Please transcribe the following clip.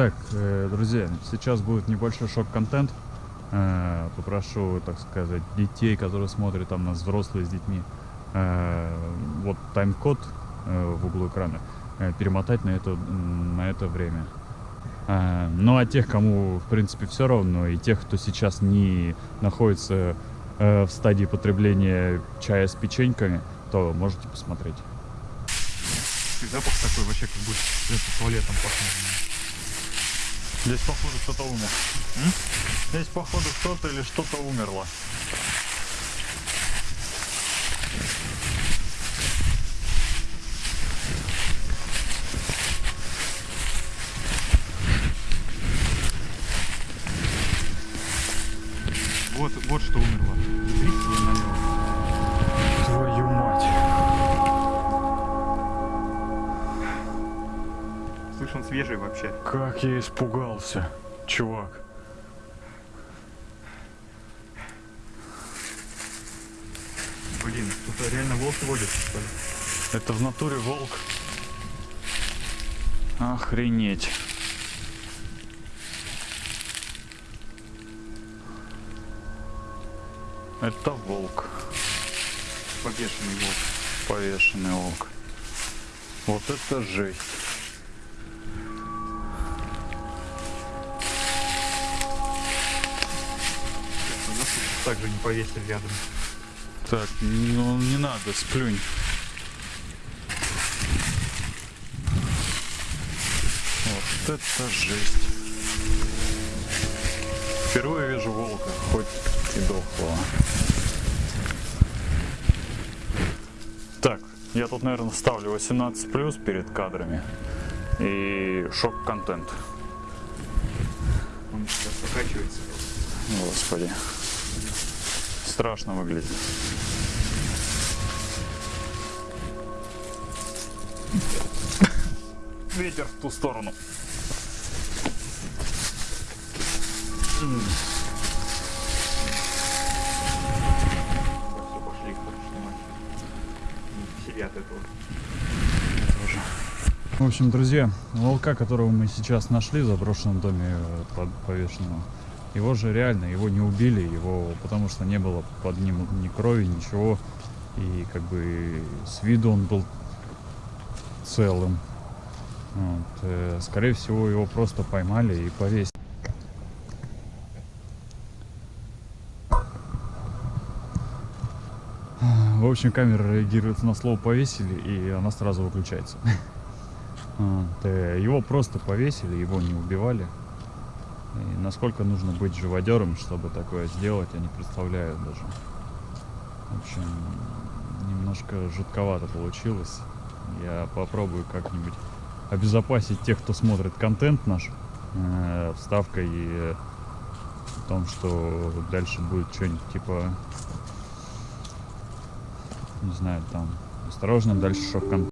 Так, э, друзья, сейчас будет небольшой шок-контент. Э, Попрошу, так сказать, детей, которые смотрят там нас, взрослые с детьми, э, вот тайм-код в углу экрана, перемотать на это, на это время. Ну а тех, кому в принципе все равно, и тех, кто сейчас не находится в стадии потребления чая с печеньками, то можете посмотреть. Запах такой вообще, как будто туалетом пахнет. Здесь, походу, кто-то умер. М? Здесь, походу, кто-то или что-то умерло. Вот, вот что умерло. Смотрите, Слышь, он свежий вообще. Как я испугался, чувак. Блин, тут реально волк водится, что ли? Это в натуре волк. Охренеть. Это волк. Повешенный волк. Повешенный волк. Вот это жесть. Также не повесили рядом. Так, ну не надо, сплюнь. Вот это жесть. Впервые вижу волка, хоть и дохлого. Так, я тут, наверное, ставлю 18 плюс перед кадрами. И шок-контент. Он сейчас покачивается. Господи. Страшно выглядит. Ветер в ту сторону. В общем, друзья, волка, которого мы сейчас нашли в заброшенном доме э, повешенного, его же реально, его не убили, его, потому что не было под ним ни крови, ничего. И как бы с виду он был целым. Вот, э, скорее всего, его просто поймали и повесили. В общем, камера реагирует на слово повесили, и она сразу выключается. Э, Его просто повесили, его не убивали. И насколько нужно быть живодером, чтобы такое сделать, я не представляю даже. В общем, немножко жутковато получилось. Я попробую как-нибудь обезопасить тех, кто смотрит контент наш, э, вставкой э, о том, что дальше будет что-нибудь типа, не знаю, там, осторожно, дальше шок-контент.